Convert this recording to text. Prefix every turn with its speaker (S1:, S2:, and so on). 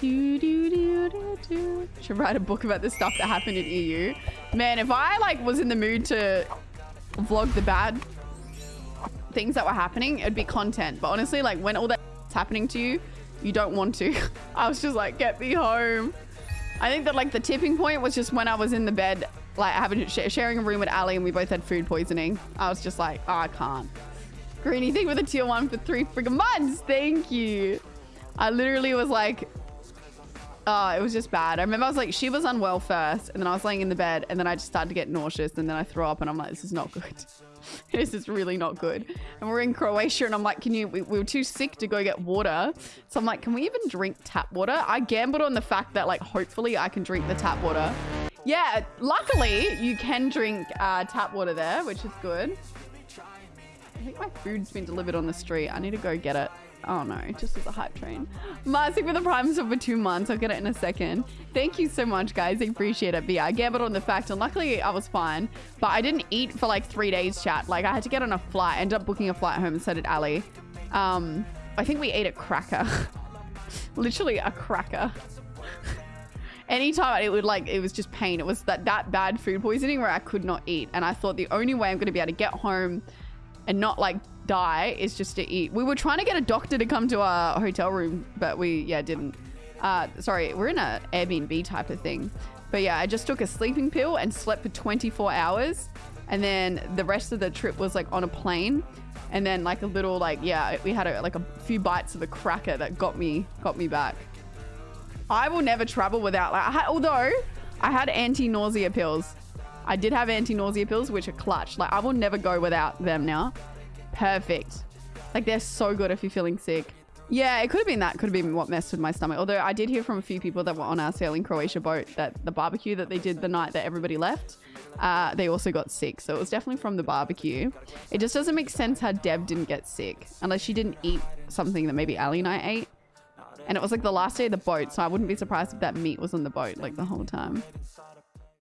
S1: Do, do, do, do, do. Should write a book about the stuff that happened in EU. Man, if I like was in the mood to vlog the bad things that were happening, it'd be content. But honestly, like when all that's happening to you, you don't want to. I was just like, get me home. I think that like the tipping point was just when I was in the bed, like having sharing a room with Ali and we both had food poisoning. I was just like, oh, I can't. Greeny thing with a tier one for three freaking months. Thank you. I literally was like, oh, it was just bad. I remember I was like, she was unwell first and then I was laying in the bed and then I just started to get nauseous and then I threw up and I'm like, this is not good. this is really not good. And we're in Croatia and I'm like, can you, we, we, were too sick to go get water. So I'm like, can we even drink tap water? I gambled on the fact that like, hopefully I can drink the tap water. Yeah, luckily you can drink uh, tap water there, which is good. I think my food's been delivered on the street. I need to go get it. Oh no, just as a hype train. Massive with the prime sub for two months. I'll get it in a second. Thank you so much, guys. I appreciate it. But yeah, I gambled on the fact, and luckily I was fine. But I didn't eat for like three days, chat. Like I had to get on a flight. I ended up booking a flight home, and so did Ali. Um, I think we ate a cracker. Literally a cracker. Anytime it would like, it was just pain. It was that, that bad food poisoning where I could not eat. And I thought the only way I'm going to be able to get home and not like die is just to eat. We were trying to get a doctor to come to our hotel room, but we, yeah, didn't. Uh, sorry, we're in an Airbnb type of thing. But yeah, I just took a sleeping pill and slept for 24 hours. And then the rest of the trip was like on a plane. And then like a little like, yeah, we had a, like a few bites of a cracker that got me, got me back. I will never travel without like, I had, although I had anti-nausea pills. I did have anti-nausea pills, which are clutch. Like I will never go without them now. Perfect. Like they're so good if you're feeling sick. Yeah, it could have been that. Could have been what messed with my stomach. Although I did hear from a few people that were on our sailing Croatia boat that the barbecue that they did the night that everybody left, uh, they also got sick. So it was definitely from the barbecue. It just doesn't make sense how Deb didn't get sick unless she didn't eat something that maybe Ali and I ate. And it was like the last day of the boat, so I wouldn't be surprised if that meat was on the boat like the whole time.